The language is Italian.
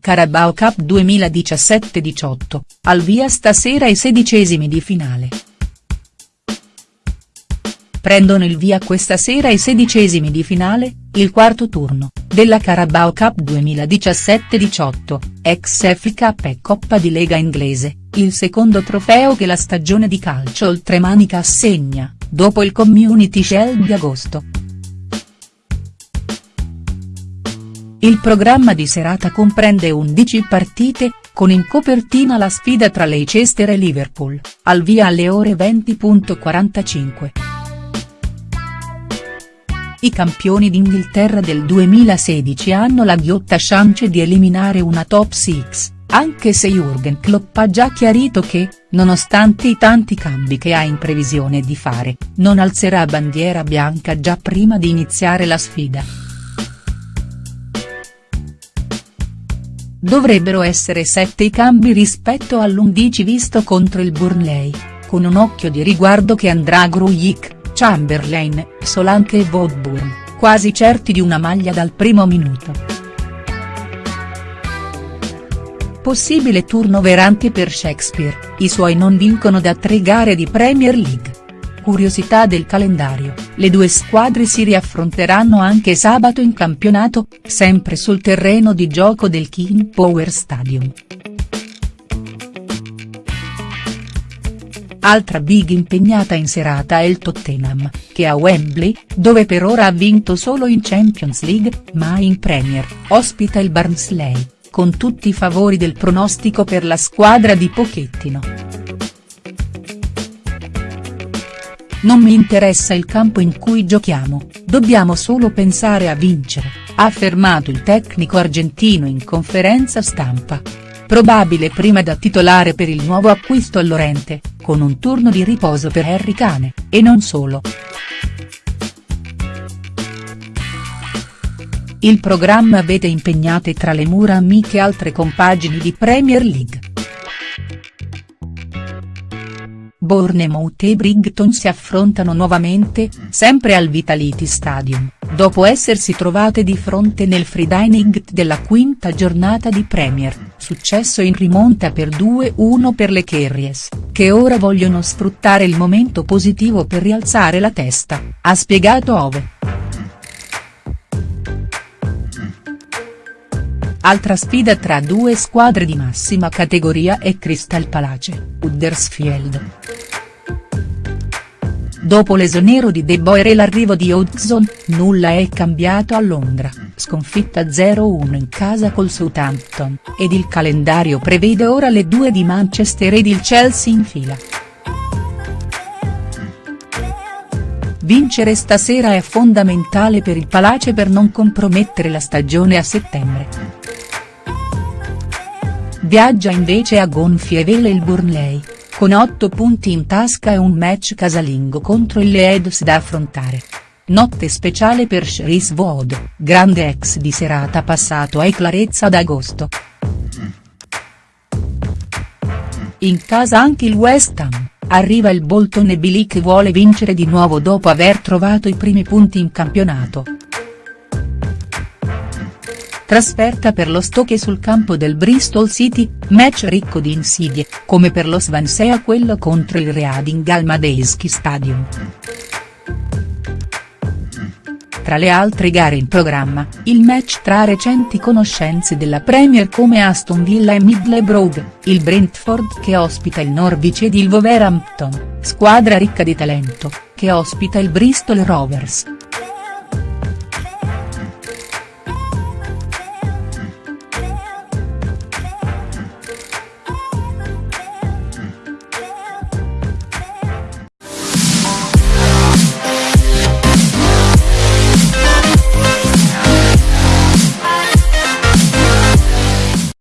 Carabao Cup 2017-18, al via stasera i sedicesimi di finale. Prendono il via questa sera i sedicesimi di finale, il quarto turno, della Carabao Cup 2017-18, ex FA e Coppa di Lega inglese, il secondo trofeo che la stagione di calcio oltremanica assegna, dopo il Community Shield di agosto. Il programma di serata comprende 11 partite, con in copertina la sfida tra Leicester e Liverpool, al via alle ore 20.45. I campioni d'Inghilterra del 2016 hanno la ghiotta chance di eliminare una top 6, anche se Jurgen Klopp ha già chiarito che, nonostante i tanti cambi che ha in previsione di fare, non alzerà bandiera bianca già prima di iniziare la sfida. Dovrebbero essere sette i cambi rispetto all'11 visto contro il Burnley, con un occhio di riguardo che andrà a Grujic. Chamberlain, Solanke e Woodburn, quasi certi di una maglia dal primo minuto. Possibile turnover anche per Shakespeare, i suoi non vincono da tre gare di Premier League. Curiosità del calendario, le due squadre si riaffronteranno anche sabato in campionato, sempre sul terreno di gioco del King Power Stadium. Altra big impegnata in serata è il Tottenham, che a Wembley, dove per ora ha vinto solo in Champions League, ma in Premier, ospita il Barnsley, con tutti i favori del pronostico per la squadra di Pochettino. Non mi interessa il campo in cui giochiamo, dobbiamo solo pensare a vincere, ha affermato il tecnico argentino in conferenza stampa. Probabile prima da titolare per il nuovo acquisto all'Orente, con un turno di riposo per Harry Kane, e non solo. Il programma vede impegnate tra le mura amiche altre compagini di Premier League. Bournemouth e Brighton si affrontano nuovamente, sempre al Vitality Stadium, dopo essersi trovate di fronte nel dining della quinta giornata di Premier, successo in rimonta per 2-1 per le Kerries, che ora vogliono sfruttare il momento positivo per rialzare la testa, ha spiegato Ove. Altra sfida tra due squadre di massima categoria è Crystal Palace, Huddersfield. Dopo l'esonero di De Boer e l'arrivo di Hudson, nulla è cambiato a Londra, sconfitta 0-1 in casa col Southampton, ed il calendario prevede ora le due di Manchester ed il Chelsea in fila. Vincere stasera è fondamentale per il Palace per non compromettere la stagione a settembre. Viaggia invece a gonfie vele il Burnley, con 8 punti in tasca e un match casalingo contro il Leeds da affrontare. Notte speciale per Chris Wood, grande ex di serata passato ai Clarezza ad agosto. In casa anche il West Ham, arriva il Bolton e Bilic vuole vincere di nuovo dopo aver trovato i primi punti in campionato. Trasferta per lo Stoke sul campo del Bristol City, match ricco di insidie, come per lo Swansea quello contro il Reading al Madejski Stadium. Tra le altre gare in programma, il match tra recenti conoscenze della Premier come Aston Villa e Middlesbrough, il Brentford che ospita il Norwich ed il Wolverhampton, squadra ricca di talento, che ospita il Bristol Rovers.